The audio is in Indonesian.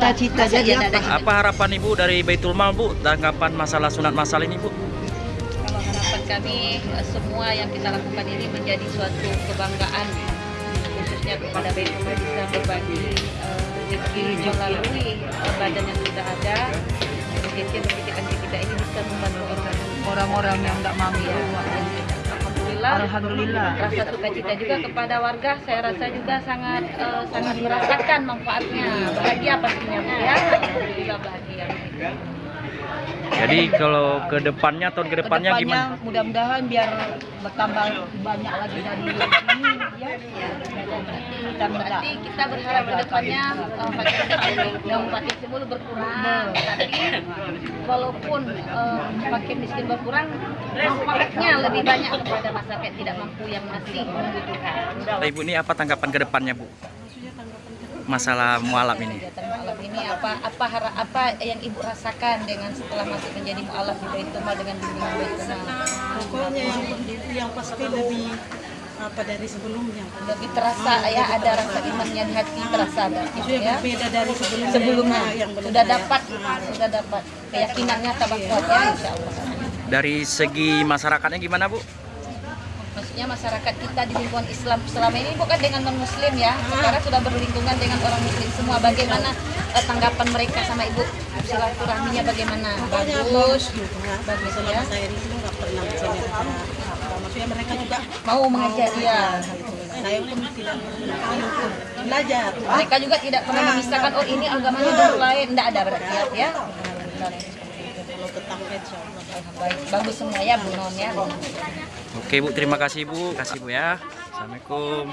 cita-cita jadi apa? Apa harapan Ibu dari Baitul Mal Bu tanggapan masalah sunat masal ini Bu? Kalau harapan kami eh, semua yang kita lakukan ini menjadi suatu kebanggaan khususnya kepada BPM bisa berbagi eh, rezeki melalui eh, badan yang sudah ada rezeki rezeki kita ini bisa membantu orang Orang-orang yang tidak mampu. ya. Alhamdulillah. Rasa sukacita juga kepada warga, saya rasa juga sangat eh, sangat merasakan manfaatnya. Bahagia pastinya ya. Alhamdulillah bahagia. Jadi kalau ke depannya tahun ke depannya gimana? mudah-mudahan biar bertambah banyak lagi dari ini ya. Kita. Berarti kita berharap ke depannya eh, makin yang makin semula berkurang. Tapi walaupun eh, makin miskin berkurang, manfaatnya lebih banyak kepada masyarakat tidak mampu yang masih membutuhkan. Nah, Ibu ini apa tanggapan ke depannya Bu? Masalah mualaf ini. Kegiatan mualaf ini apa apa apa yang ibu rasakan dengan setelah masuk menjadi mualaf di Baitul Mal dengan bimbingan Baitul Mal? Pokoknya yang, yang pasti lebih apa dari sebelumnya. Lebih terasa ya ada rasa imannya di hati terasa berarti Itu yang ya. berbeda dari sebelumnya. Sebelumnya Nah, yang belum sudah saya- dapat sudah dapat keyakinannya tambah kuat ya insya Allah. Dari segi masyarakatnya gimana Bu? Maksudnya masyarakat kita di lingkungan Islam selama ini bukan dengan non Muslim ya. Sekarang sudah berlingkungan dengan orang Muslim semua. Bagaimana eh, tanggapan mereka sama ibu silaturahminya bagaimana? Bagus. bagus Selama ya. saya di sini nggak pernah. Maksudnya mereka juga Mau mengajar ya. saya pun tidak belajar. Mereka juga tidak pernah memisahkan oh ini agamanya lain. Tidak ada berarti ya. ya. Kalau ketangkep insya Allah. Bagus semua ya Bu Non ya. Oke Bu, terima kasih Bu. Kasih Bu ya. Assalamualaikum.